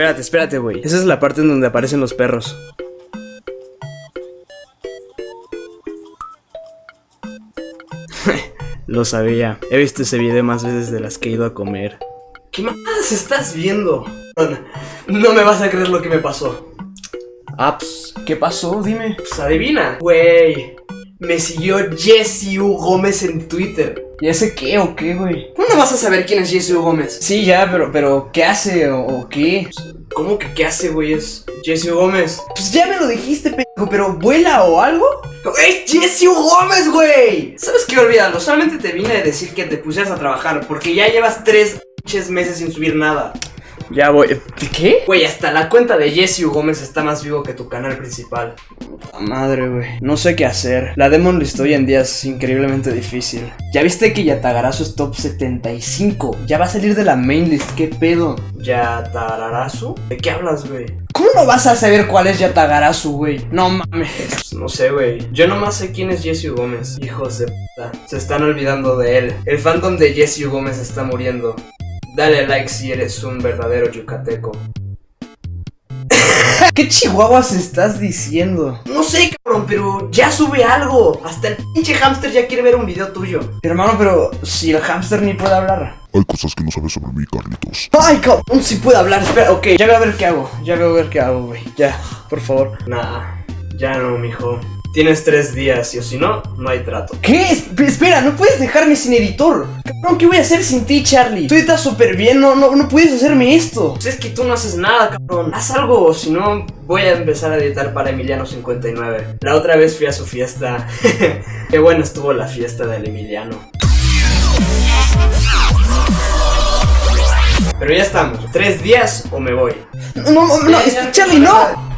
Espérate, espérate, güey. Esa es la parte en donde aparecen los perros. Lo sabía. He visto ese video más veces de las que he ido a comer. ¿Qué más estás viendo? No me vas a creer lo que me pasó. Ah, pues, ¿qué pasó? Dime. Pues adivina. Güey, me siguió Jesse U. Gómez en Twitter. ¿Y ese qué o qué, güey? ¿Cómo no vas a saber quién es Jesse. Gómez? Sí, ya, pero, pero, ¿qué hace o, o qué? ¿Cómo que qué hace, güey? Es Jesse. Gómez. Pues ya me lo dijiste, pendejo, pero ¿vuela o algo? ¡Es Jesse. Gómez, güey! ¿Sabes qué? Olvídalo, solamente te vine a decir que te pusieras a trabajar, porque ya llevas tres meses sin subir nada. Ya voy. ¿Qué? Güey, hasta la cuenta de Jesse U. Gómez está más vivo que tu canal principal. Puta madre, güey. No sé qué hacer. La Demon List hoy en día es increíblemente difícil. ¿Ya viste que Yatagarasu es top 75? Ya va a salir de la main list. ¿Qué pedo? ¿Yatagarasu? ¿De qué hablas, güey? ¿Cómo no vas a saber cuál es Yatagarasu, güey? No mames. No sé, güey. Yo nomás sé quién es Jesse U. Gómez. Hijos de puta. Se están olvidando de él. El fandom de Jesse U. Gómez está muriendo. Dale like si eres un verdadero yucateco. ¿Qué chihuahuas estás diciendo? No sé, cabrón, pero ya sube algo. Hasta el pinche hamster ya quiere ver un video tuyo. Hermano, pero si el hamster ni puede hablar. Hay cosas que no sabes sobre mí, Carlitos. Ay, cabrón, si puede hablar. Espera, ok, ya voy a ver qué hago. Ya voy a ver qué hago, güey. Ya, por favor. Nah, ya no, mijo. Tienes tres días y o si no, no hay trato. ¿Qué? Esp- espera, no puedes dejarme sin editor. Cabrón, ¿qué voy a hacer sin ti, Charlie? Tú estás súper bien, no, no, no puedes hacerme esto. Pues es que tú no haces nada, cabrón. Haz algo, o si no, voy a empezar a editar para Emiliano59. La otra vez fui a su fiesta. Qué buena estuvo la fiesta del Emiliano. Pero ya estamos. ¿Tres días o me voy? No, no, no, Charlie, no.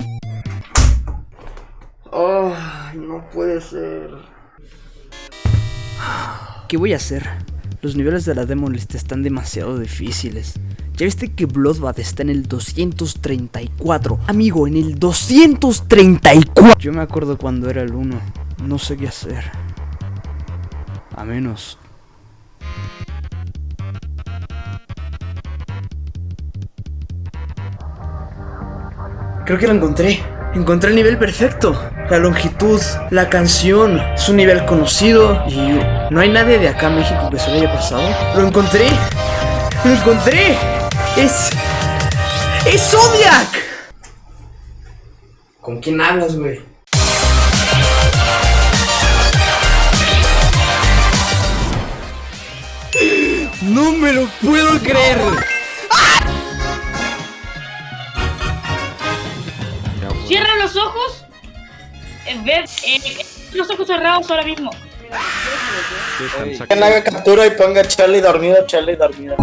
Oh, no puede ser. ¿Qué voy a hacer? Los niveles de la Demon List están demasiado difíciles. ¿Ya viste que Bloodbath está en el 234? Amigo, en el 234. Yo me acuerdo cuando era el 1. No sé qué hacer. A menos. Creo que lo encontré. Encontré el nivel perfecto. La longitud, la canción, es un nivel conocido y no hay nadie de acá en México que se lo haya pasado. Lo encontré. Lo encontré. Es... ¡Es Zodiac! ¿Con quién hablas, güey? No me lo puedo creer. Cierra los ojos. Eh, Ve, eh, los ojos cerrados ahora mismo. Que haga captura y ponga Charlie dormido, Charlie dormido.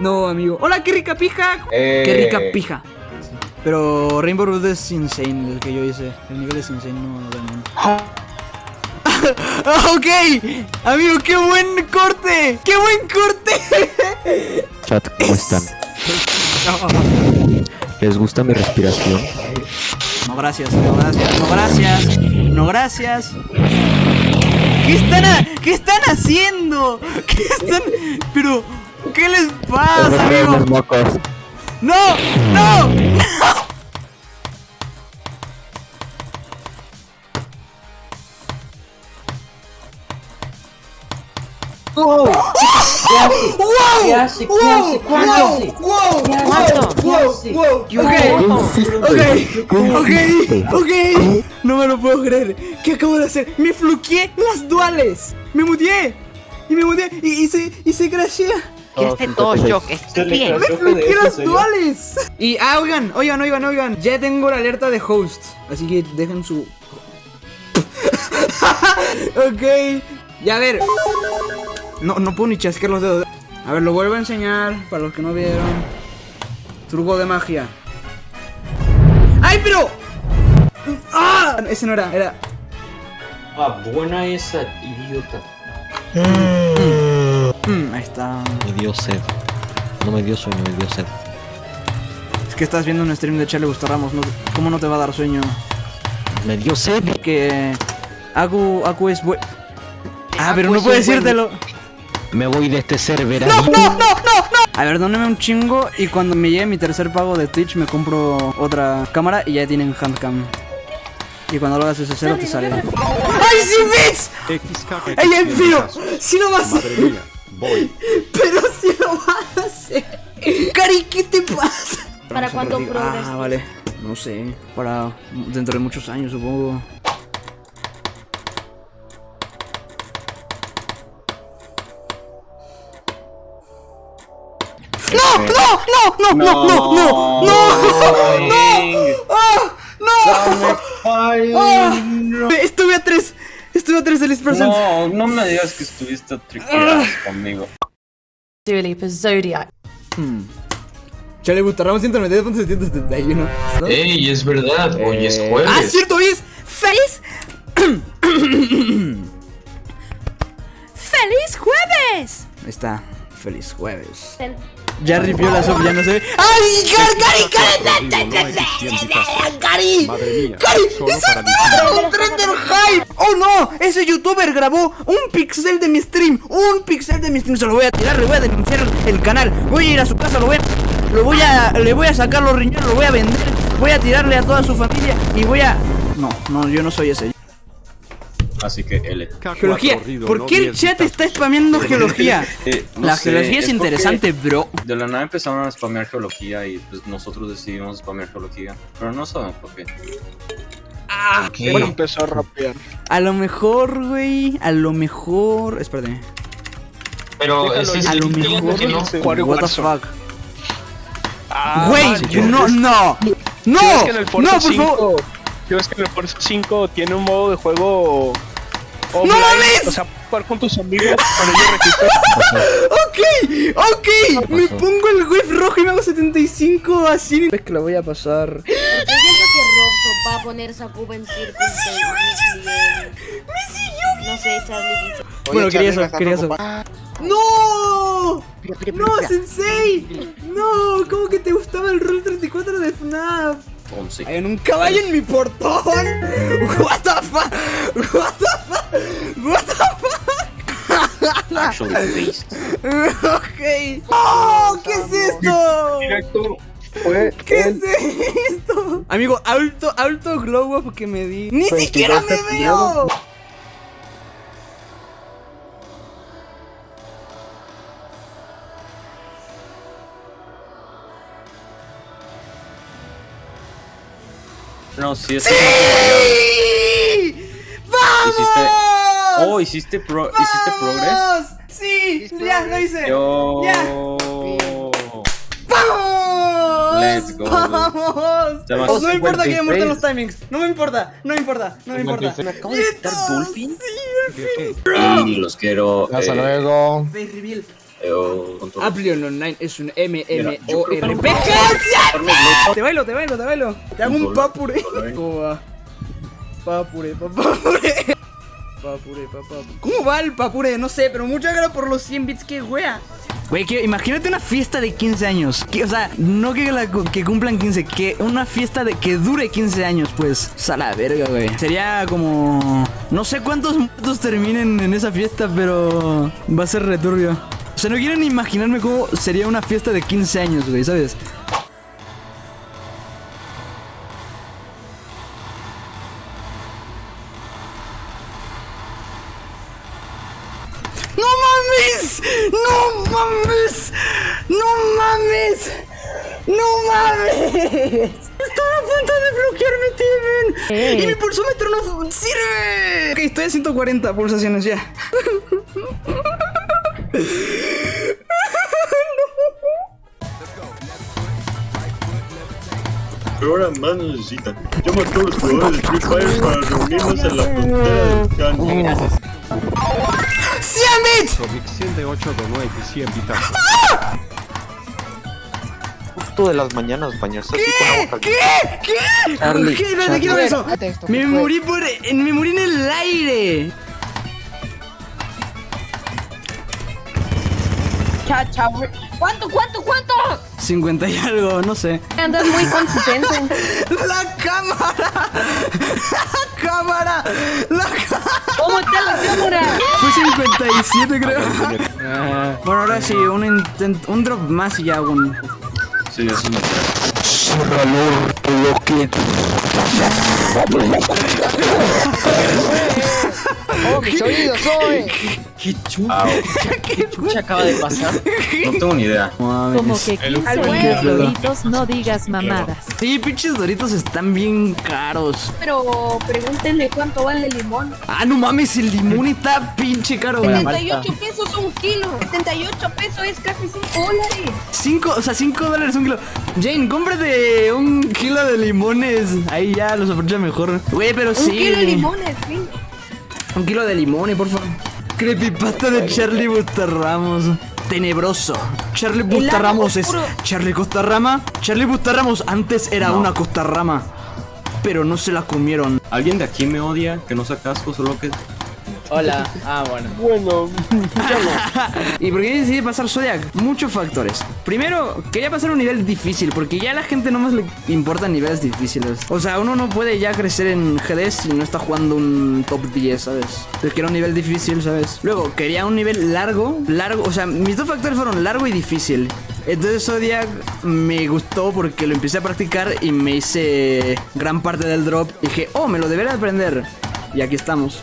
No, amigo. Hola, qué rica pija. Qué rica pija. Pero Rainbow Road es insane, el que yo hice. El nivel es insane, no realmente. Ah, ok, amigo, qué buen corte. Qué buen corte. Chat, ¿cómo están? ¿Les gusta mi respiración? No, gracias, no, gracias, no, gracias. No, gracias. ¿Qué están, ha- ¿Qué están haciendo? ¿Qué están...? Pero... ¿Qué les pasa, amigo? ¡No! ¡No! ¡No! Ok. No me lo puedo creer. ¿Qué acabo de hacer? Me fluqueé las duales. Me muteé. Y me muteé. Y, y se, y se crashea. Que esté todo shock, esté bien. Me fluqueé las duales. Y, ah, oigan, oigan, oigan, oigan. Ya tengo la alerta de host. Así que dejen su. ok. Ya a ver. No, no puedo ni chasquear los dedos. A ver, lo vuelvo a enseñar para los que no vieron. Truco de magia. ¡Ay, pero! ¡Ah! Ese no era, era. Ah, buena esa, idiota. Mm, ahí está. Me dio sed. No me dio sueño, me dio sed. Es que estás viendo un stream de Charlie Gusto Ramos. ¿no? ¿Cómo no te va a dar sueño? Me dio sed. Que. Agu, Agu es buen. Ah, Aku pero no puedo buen- decírtelo. Me voy de este server. ¡No, no, no, no, no! A ver, dóneme un chingo y cuando me llegue mi tercer pago de Twitch me compro otra cámara y ya tienen handcam. Y cuando lo hagas ese cero te sale. ¡Ay, sí, Bits! ¡Ey, ey, pero! ¡Sí lo vas a hacer! ¡Pero sí lo vas a hacer! ¡Cari, qué te pasa! ¿Para cuándo progres? Ah, vale. No sé. Para dentro de muchos años, supongo. ¡No! ¡No! ¡No! ¡No! ¡No! ¡No! ¡No! ¡No! ¡Ah! ¡No! ¡Ah! Estuve a tres. Estuve a tres del percent. No, no me digas que estuviste triqueado conmigo. Dua Lipa, Zodiac. Chale, Butarramos 192.771. ¿no? Ey, es verdad, hoy es Ah, jueves. cierto, hoy es feliz. ¡Feliz jueves! Ahí está, feliz jueves. Ya ripió la sub, ya no se ve. ¡Ay, Cari, Cari, Cari! ¡Cari! ¡Cari! ¡Es un Trender Hype! ¡Oh no! Ese youtuber grabó un pixel de mi stream. Un pixel de mi stream. Se lo voy a tirar, le voy a denunciar el canal. Voy a ir a su casa, lo voy a. Lo voy a. Le voy a sacar los riñones, lo voy a vender. Voy a tirarle a toda su familia y voy a. No, no, yo no soy ese. Así que L. Geología. ¿Por qué el chat está spameando geología? Eh, no La sé, geología es interesante, bro. De la nada empezaron a spamear geología y pues nosotros decidimos spamear geología. Pero no sabemos por qué. Ah, Bueno, empezó a rapear. A lo mejor, güey. A lo mejor. Espérate. Pero ese es A lo el mejor. no What the fuck. Ah, Güey, no, no. No, ¿Sí ves que en el no, Forza por 5, favor. ¿sí ves que en el Forza 5 tiene un modo de juego offline? mames! O sea, jugar con tus amigos registrados. Ok, ok. Me pongo el web rojo y me hago 75 así. Es que lo voy a pasar. Yo siento que Robson va a poner esa cuba en Circus No sé, Charlie. Bueno, quería eso, quería eso. ¡No! ¡No, Sensei! ¡No! ¿Cómo que te gustaba el Rule 34 de FNAF? 11. Hay un caballo en mi portón. What the fuck? What the fuck? What the fuck? Actually based. ok. ¡Oh! ¿Qué es esto? Directo fue ¿Qué el es esto? Amigo, alto, alto glow up que me di. ¡Ni siquiera me veo! No, sí, es ¡Sí! ¡Vamos! Hiciste- Oh, hiciste pro hiciste progress. ¡Vamos! ¡Sí! ¡Ya lo hice! Yo. Ya. ¡Vamos! Let's go. ¡Vamos! Llama no me importa que me 56. muerten los timings. No me importa, no me importa, no me importa. Me acabo de quitar. Dolphin. Sí, al fin. Y los quiero. Hasta eh, luego. Face reveal. Eh, control. Aplion Online es un MMORPG. Te bailo, te bailo, te bailo. Te hago un papure. ¿Cómo va? Papure, papure. Papure, papá. ¿Cómo va el papure? No sé, pero mucha gracias por los 100 bits que wea. Güey, que imagínate una fiesta de 15 años. Que, o sea, no que, la- que cumplan 15, que una fiesta de que dure 15 años, pues. O sea, la verga, güey. Sería como. No sé cuántos muertos terminen en esa fiesta, pero. Va a ser returbio. O sea, no quiero ni imaginarme cómo sería una fiesta de 15 años, güey, ¿sabes? ¡No mames! ¡No mames! ¡No mames! ¡No mames! Estaba a punto de bloquearme, Steven. Y mi pulsómetro no sirve. Ok, estoy a 140 pulsaciones ya. Pero ahora más necesitan. Llama a todos los jugadores de Free Fire para reunirnos en la frontera del Can. ¡100 bits! Conexión de 8 donuts y 100 bitas. Justo de las mañanas bañarse así con agua ¿Qué? caliente. ¿Qué? ¿Qué? Charlie, ¿Qué? No te Charlie. quiero eso. Me morí por. en- Me morí en ¿Cuánto, cuánto, cuánto? 50 y algo, no sé. Andas muy consistente. ¡La cámara! ¡La cámara! ¡La cámara! ¿Cómo está la cámara? Fue 57 creo. bueno, ahora sí, un, intent- un drop más y ya un... Sí, es una ¡Oh, mis oídos, soy! ¿Qué chucha? ¿Qué chucha acaba de pasar? No tengo ni idea. Como que 15 buenos doritos, no digas mamadas. Sí, pinches doritos están bien caros. Pero pregúntenle cuánto vale el limón. Ah, no mames, el limón está pinche caro. 78 pesos un kilo. 78 pesos es casi 5 dólares. 5, o sea, 5 dólares un kilo. Jane, cómprate un kilo de limones. Ahí ya los aprovecha mejor. Güey, pero Un sí. kilo de limones, sí. Un kilo de limones, por favor. Creepypasta de Charlie Bustarramos. Tenebroso. Charlie Bustarramos es. Charlie Costarrama. Charlie Bustarramos antes era No. una costarrama. Pero no se la comieron. ¿Alguien de aquí me odia? Que no sea casco, solo que... Hola. Ah, bueno. Bueno, ¿Y por qué decidí pasar Zodiac? Muchos factores. Primero, quería pasar un nivel difícil, porque ya a la gente no más le importan niveles difíciles. O sea, uno no puede ya crecer en GD si no está jugando un top 10, ¿sabes? Entonces quiero un nivel difícil, ¿sabes? Luego, quería un nivel largo, largo, o sea, mis dos factores fueron largo y difícil. Entonces Zodiac me gustó porque lo empecé a practicar y me hice gran parte del drop. Y dije, oh, me lo debería aprender. Y aquí estamos.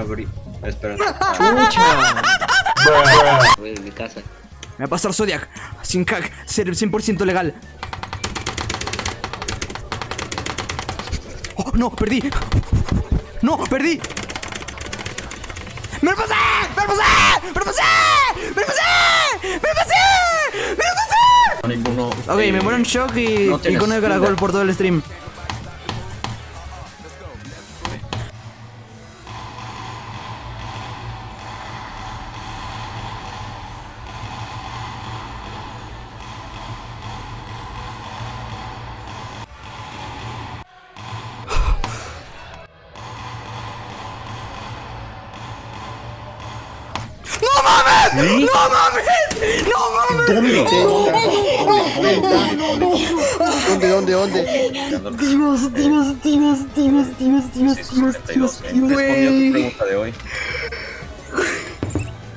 Abrir... Espera. Voy de mi casa. Me va a pasar Zodiac. Sin hack. ser 100% legal. Oh, no, perdí. No, perdí. ¡Me lo pasé! ¡Me lo pasé! ¡Me lo pasé! ¡Me lo pasé! ¡Me lo pasé! ¡Me lo pasé! Ninguno... Ok, me muero en shock y, no y con el caracol por todo el stream. ¡No mames! ¡No mames! ¡No mames! ¿Dónde, dónde, dónde? Dios, Dios, Dios, Dios, Dios, Dios, Dios, Dios, Respondió a tu güey. pregunta de hoy.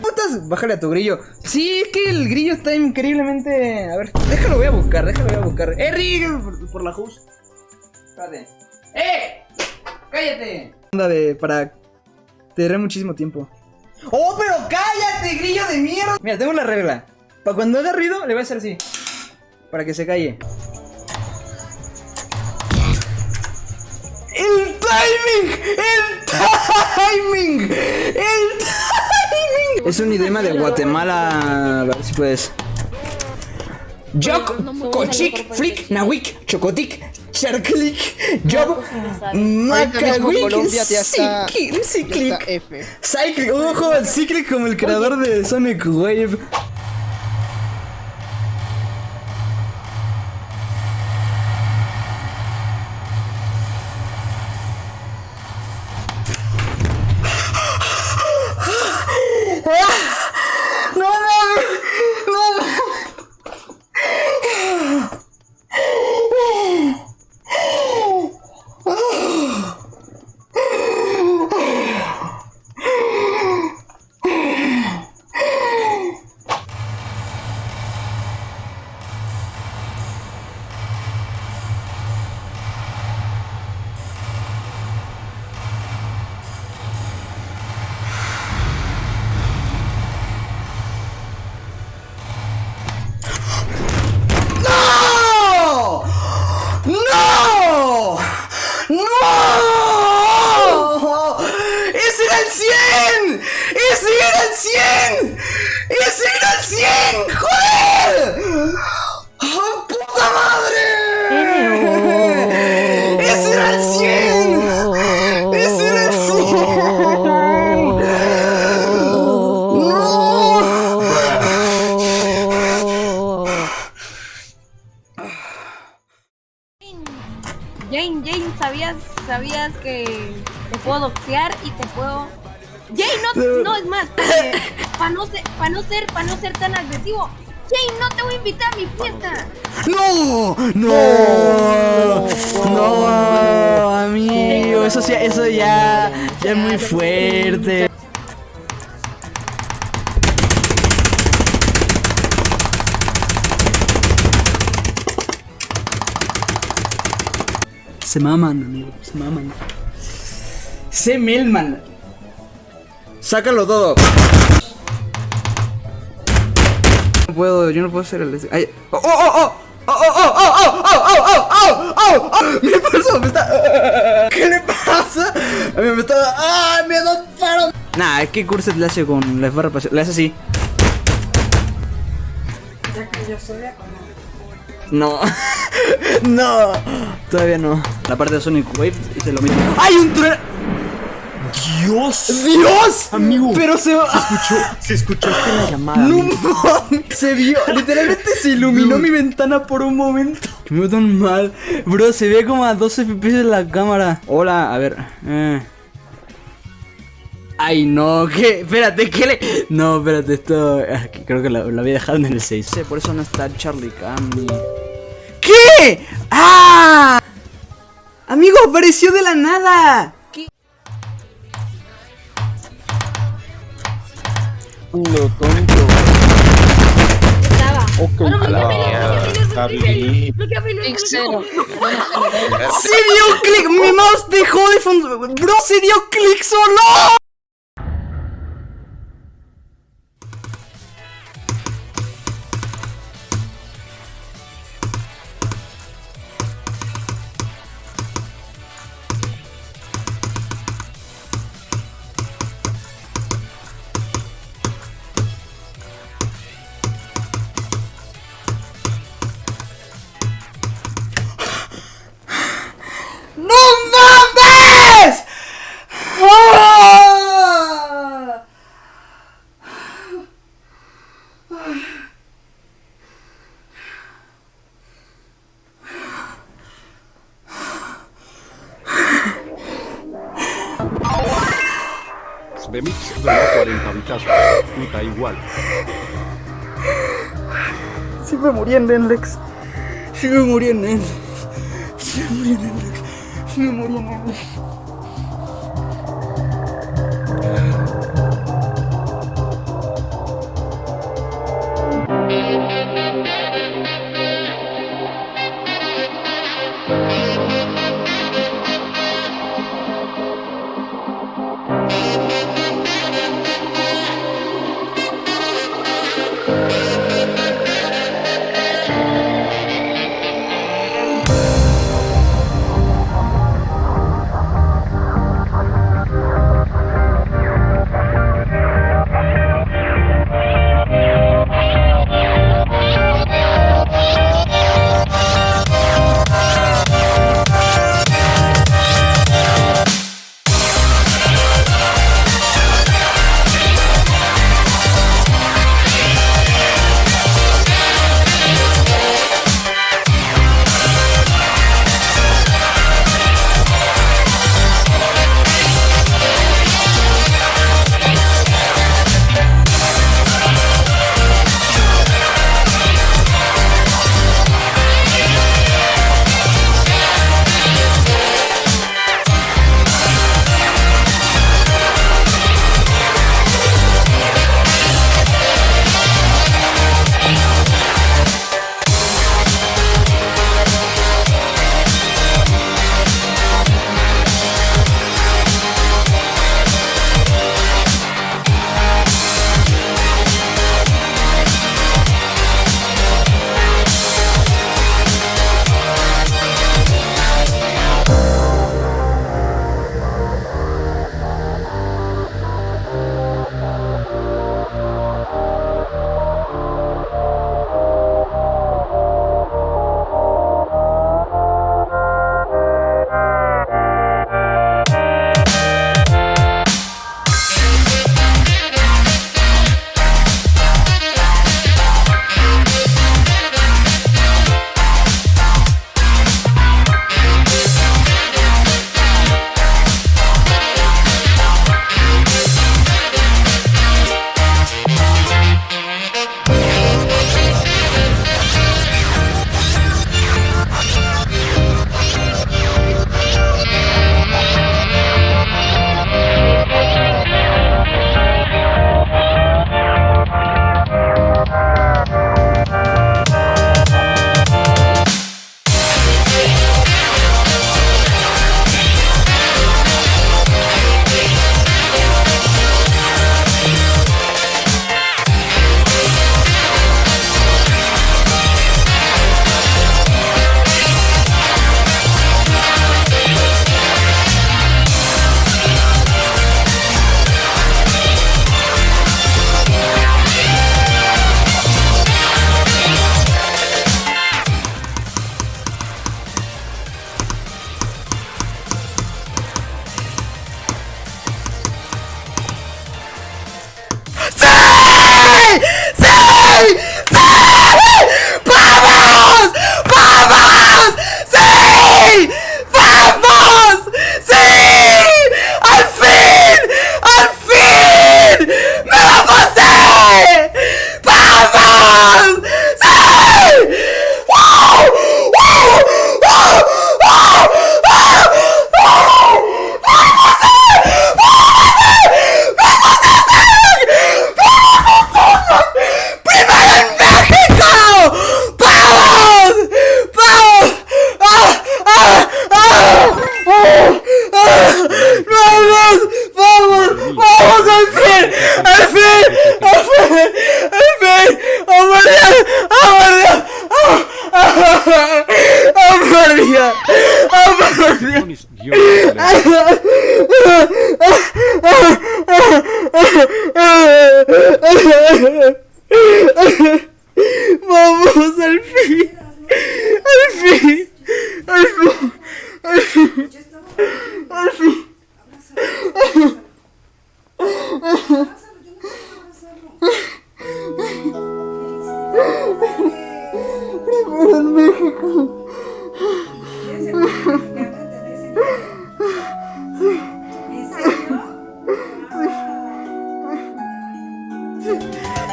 Putas, bájale a tu grillo. Sí, es que el grillo está increíblemente. A ver, déjalo, voy a buscar, déjalo, voy a buscar. ¡Eh, Rick! Por, por la host. Espérate. ¡Eh! ¡Cállate! Anda de. para. tener muchísimo tiempo. ¡Oh, pero cállate, grillo de mierda! Mira, tengo la regla. Para cuando haga ruido, le voy a hacer así. Para que se calle. ¡El timing! ¡El timing! ¡El timing! Es un idioma de Guatemala. A ver si puedes. Joc, Cochic, Flick, Nawik, Chocotic, Charclick, Job, Macawick, Cyclic, Cyclic, ojo, Cyclic como el creador de Sonic Wave, puedo doxear y te puedo... Jay, no, no es más, para no ser, para no ser, para no ser tan agresivo. Jay, no te voy a invitar a mi fiesta. ¡No! ¡No! ¡No! Amigo, eso sí, eso ya, ya es muy fuerte. Se maman, amigo, se maman. C. Milman. Sácalo todo. No puedo, yo no puedo hacer el... Ay. ¡Oh, oh, oh! ¡Oh, oh, oh, oh, oh, oh, oh, oh, Mi pulso me está... ¿Qué le pasa? A mí me está... ¡Ah, me adoptaron! Nah, es que Curset le hace con la barra Le hace así. ¿Ya que yo soy no. no. Todavía no. La parte de Sonic Wave hice lo mismo. ¡Hay un trueno! ¡Dios! ¡Dios! Amigo. Pero se Se escuchó, se escuchó hasta la llamada. No mames, se vio, literalmente se iluminó mi ventana por un momento. Que me veo tan mal. Bro, se ve como a 12 FPS en la cámara. Hola, a ver. Eh. Ay, no, ¿qué? Espérate, ¿qué le...? No, espérate, esto... ah, que Creo que lo, lo había dejado en el 6. Sí, por eso no está Charlie Cami. ¿Qué? ¡Ah! Amigo, apareció de la nada. Lo tonto. Estaba. Ok. ¡Se dio clic! ¡Mi mouse dejó de funcionar! ¡Bro, se dio clic solo! Igual. Sí me morí en Netflix. Sí me morí en Netflix. Sí me morí en Netflix. Sí me morí en Netflix.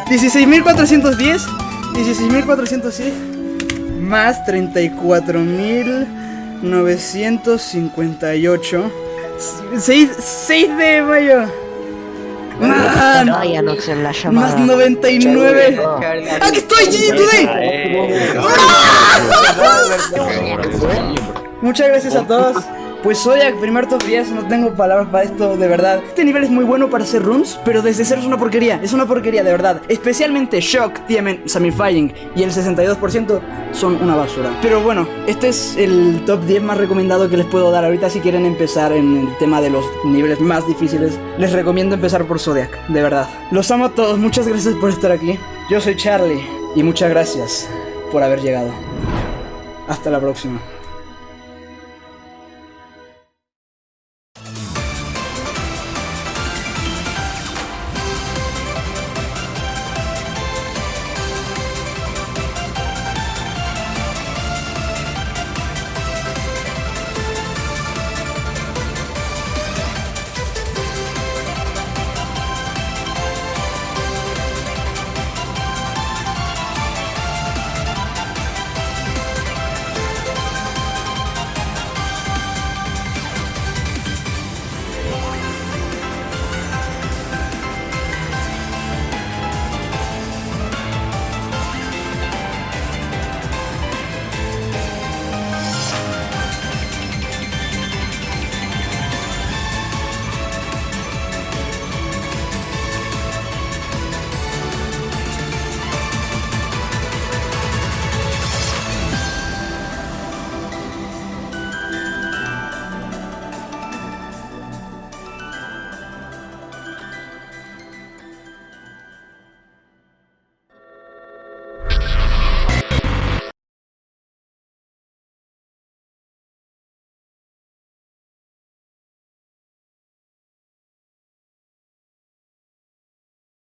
16.410, 16.410 más 34.958. 6, de mayo. Man, más 99. ¡Aquí ah, estoy, GG Today! Muchas gracias a todos. Pues Zodiac, primer top 10, no tengo palabras para esto, de verdad. Este nivel es muy bueno para hacer runs, pero desde cero es una porquería. Es una porquería, de verdad. Especialmente Shock, TMN, Samifying y el 62% son una basura. Pero bueno, este es el top 10 más recomendado que les puedo dar ahorita si quieren empezar en el tema de los niveles más difíciles. Les recomiendo empezar por Zodiac, de verdad. Los amo a todos, muchas gracias por estar aquí. Yo soy Charlie y muchas gracias por haber llegado. Hasta la próxima.